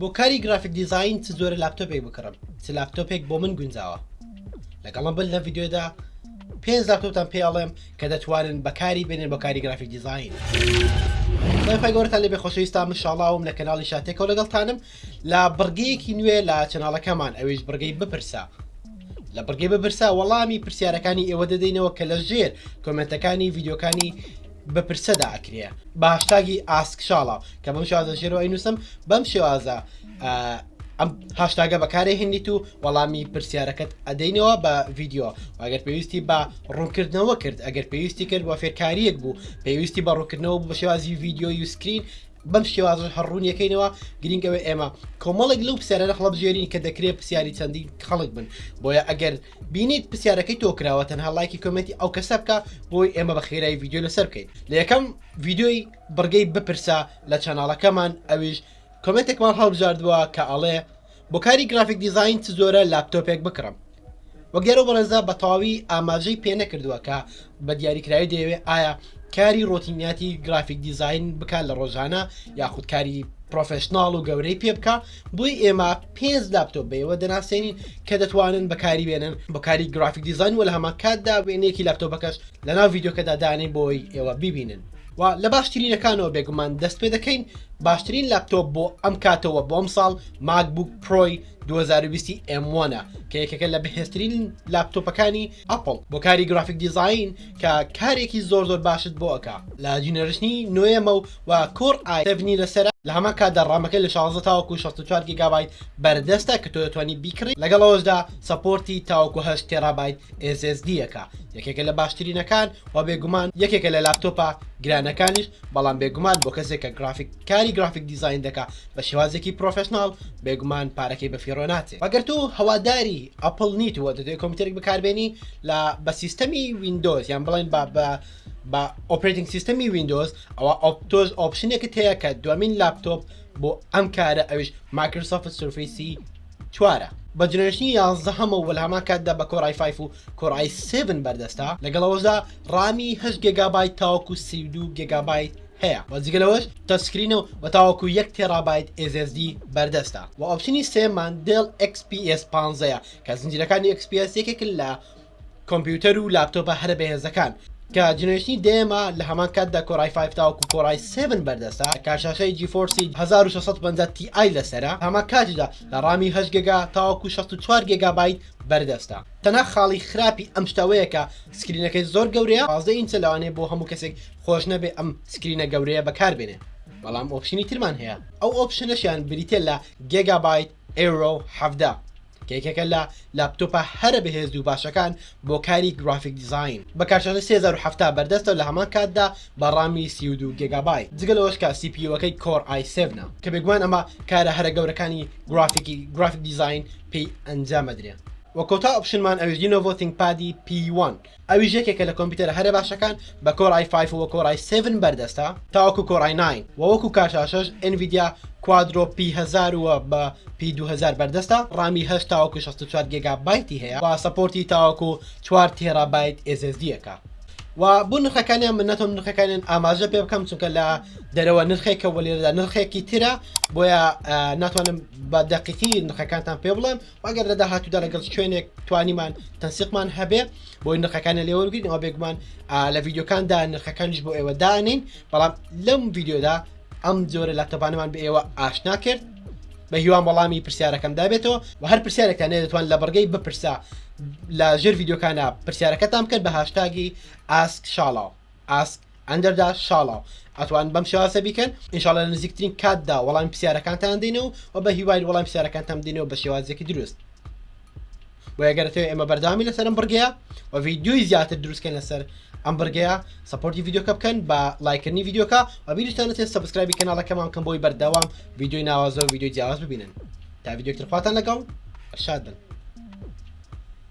بۆ کاری گرافیک دیزاین چ جۆرە لاپتۆپێک بکڕم چ لاپتۆپێک بۆ من گونجاوە لەگەڵم بن لە ڤیددیۆدا پێنج لاپتۆپتان پێ ئەڵێم کە دەتوانن بەکاری بێنێن بۆ کاری گرافیک دیزاین خۆی گەورتان لێ بێخۆشەویستان من شاڵاوم لە کەناڵی شاتێکەوە لەگەڵتانم لە بڕگەیەکی نوێ لە چەناڵەکەمان ئەویش بڕگەی بپرسە لە بڕگەی بپرسە وەڵامی پرسیارەکانی ئێوە دەدەینەوە کە لە ژێر کۆمنتەکانی ڤیددیوکانی بپرسەدا ئەکرێ بە هاشتاگی ئاسک شاڵاو کە بەم شێوازە ژێرەوە ئەینووسم بەم شێوازە ئەم هاشتاگە بەکارێ هێنیت و وەڵامی پرسیارەکەت ئەدەینەوە بە ڤیددیو ئەگەر پێویستی بە ڕوونکردنەوە کرد ئەگەر پێویستی کرد بۆ فێرکاریەک بوو پێویستی بە ڕوونکردنەوە بە شێوازی ڤیددیو یوسکرین بەم شێوازش هەڕوونیەکەینەوە گرنگەوە ئێمە کۆمەڵێک لەو پرسیارە هەڵبژێرین کە دەکرێت پرسیاری چەندین خەڵک بن بۆیە ئەگەر بینیت پرسیارەکەی تۆ کراوە تەنها لایکی کۆمنتی ئەو کەسە بکە بۆی ئێمە بە خێرای ڤیددیو لەسەر بکەین لە یەکەم ڤیددیۆی بڕگەی بپرسە لە چەناڵەکەمان ئەویش کۆمنتێکمان هەڵبژاردووە کە ئەڵێ بۆ کاری گرافیک دیزین چ جۆرە لاپتۆپێک بکڕم وەگەرە بەڕێزە بە تەواوی ئاماژەی پێ نەکردووە کە بە دیاریکراوی دەیەوێت ئایا کاری ڕۆتینیاتی گرافیک دیزین بکات لە ڕۆژانە یاخود کاری پرۆفشنناڵ و گەورەی پێ بکە بۆی ئێمە پێنج لاپتۆپ بەیەوە دەناسێنین کە دەتوانن بەکاری بێنن بەکاری گرافیک دیزان و لە هەمان کاتدا وێنەیەکی لاپتۆپەکەش لە ناو یددیوکەدا دانەی بۆی ئێوە ببینن و لە باشترینەکانەوە بێگومان دەست پێ دەکەین باشترین لاپتۆپ بۆ ئەم کاتەوە بۆم ساڵ ماکبوک پرۆی 2020 ئەموانە کە یەکەکە لە بەهێزترین لاپتۆپەکانی ئەپڵ بۆ کاری گرافیک دیزاین کە کارێکی زۆر زۆر باشت بۆ ئەکا لە جینەرشنی نۆیەمە و و کۆر ئای سەڤنی لەسەرە لە هەمان کاتدا ڕامەکەی لە شازدە تاوەکو شەست و چوار گیگابایت بەردەستە کە تۆ دەتوانی بیکڕی لەگەڵ ئەوەشدا سەپۆرتی تاوەکو هەشت تێرابایت ئێس ئێس دی یەکە یەکێکە لە باشترینەکان و بێگومان یەکێکە لە لاپتۆپە گرانەکانیش بەڵام بێگومان بۆ کەسێک کە گرافیک کاری گرافیک دیزاین دەکا بە شێوازێکی پرۆفێشناڵ بێگومان پارەکەی بە فیڕۆ ناچێت وە گەر تو هەواداری ئەپڵ نیت و دەتەوێت کۆمپیوتەرێک بەکاربێنی لە بە سیستەمی ویندۆز یان بڵێن با بە بە ئۆپرێتینگ سیستەمی ویندۆز ئەوە ئۆپتۆز ئۆپشنێکت هەیە کە دومین لاپتۆپ بۆ ئەم کارە ئەویش مایکرۆسۆفت سورفەیسی چوارە بە جنێرشنی یازدەهەمە و لە هەمان کاتدا بە کۆرای فایف و کۆرای سێڤن بەردەستە لەگەڵ ئەوەشدا ڕامی هەشت گێگابایت تاوەکو سی و دوو گێگابایت هەیە و جگە لەوەش تەچ سکرینە و بە تاوەکو یەک تێڕابایت SSD بەردەستە وە ئۆپشنی سێیەممان دێڵ XPS پانزە یە کە زنجیرەکانی XPS یەکێکن لە کۆمپیوتەر و لاپتۆپە هەرە بەهێزەکان کە جنرێشنی دەیەمە لە هەمان کاتدا کۆرای فایڤ تاوەکو کۆرای سێڤن بەردەستە کارشاشەی جیفۆرسی هەزار و شەش سەد و پەنجا TI لەسەرە هەمان کاتیشدا لە ڕامی هەشت گێگا تاوەکو شەست و چوار گێگابایت بەردەستە تەنها خاڵی خراپی ئەم شتە وەیە کە سکرینەکەی زۆر گەورەیە پازدە ئینچە لەوانەیە بۆ هەموو کەسێک خۆش نەبێ ئەم سکرینە گەورەیە بەکار بێنێ بەڵام ئۆپشنی ترمان هەیە ئەو ئۆپشنەشیان بریتیە لە گێگابایت ئێرۆ حەڤدە کە یەکێکە لە لاپتۆپە هەرە بەهێز و باشەکان بۆ کاری گرافیک دیزاین بە کارشاشەی سێ هەزار و حەفتا بەردەستە لە هەمان کاتدا بە ڕامی سی و دوو گێگابایت جگە لەوەش کە سی پی یوەکەی کۆر ئای سێڤنە کە بێگومان ئەمە کارە هەرە گەورەکانی گرافیکی گرافیک دیزاین پێی ئەنجام ئەدرێ وە کۆتا ئۆپشنمان ئەویش دی نۆڤۆتینگ پادی پی وان ئەویش یەکێکە لە کۆمپیوتەرە هەرە باشەکان بە کۆر ئای فایڤ وە کۆر ئای سێڤن بەردەستە تاوەکو کۆر ئای ناین وە وەکو کارشاشەش ئێنڤیدیا کوادرۆ پی هەزار وە بە پی دوو هەزار بەردەستە ڕامی هەشت تاوەکو شەست و چوار گێگا بایتی هەیە وە سەپۆرتی تاوەکو چوار تێرا بایت ئێس ئێس دیەکە وە بۆ نرخەکانیان من نەتۆم نرخەکانیان ئاماژە پێ بکەم چونکە لە دەرەوە نرخێکە وە لێرەدا نرخێکی ترە بۆیە ناتوانم بە دەقیقی نرخەکانتان پێ بڵێم و ئەگەر لە داهاتوودا لەگەڵ شوێنێک توانیمان تەنسیقمان هەبێ بۆی نرخەکانە لێوەرگین ئەوە بێگومان لە ڤیددیوکاندا نرخەکانیش بۆ ئێوە دانین بەڵام لەم ڤیددیودا ئەم جۆرە لە تەبانەمان بە ئێوە ئاشنا کرد بە هیوام وەڵامی پرسیارەکەم دابێتەوە و هەر پرسیارێکتان دەتوان لە بڕگەی بپرسە لە ژێر ڤیددیوکانە پرسیارەکەتان بکەن بە هاشتاگی ئاسک شاڵاو ئاسک ئەندەر دا شاڵاو ئەتوان بەم شێوازە بیکەن ئینشاڵە لە نزیکترین کاتدا وەڵامی پرسیارەکانتان دێنەوە و بە هیوای وەڵام پرسیارەکانتان دێنەوە بە شێوازێکی دروست بۆ یەگەرەوە ئێمە بەردامی لەسەر ئەم بڕگەیە و ڤیددیوی زیاتر دروستکەن لەسەر ئەم بڕگەیە سپۆرتی ڤیددیوکە بکەن بە لایکردنی ڤیددیوکە و بیرتانەتێ سبسکرایبی کەناڵەکەمان بکەن بۆی بەردەوام ڤیددیوی ناوازە و ڤیددیو جیاواز ببینن تا ڤیددیوکتر خواتان لەگەڵ شاد بن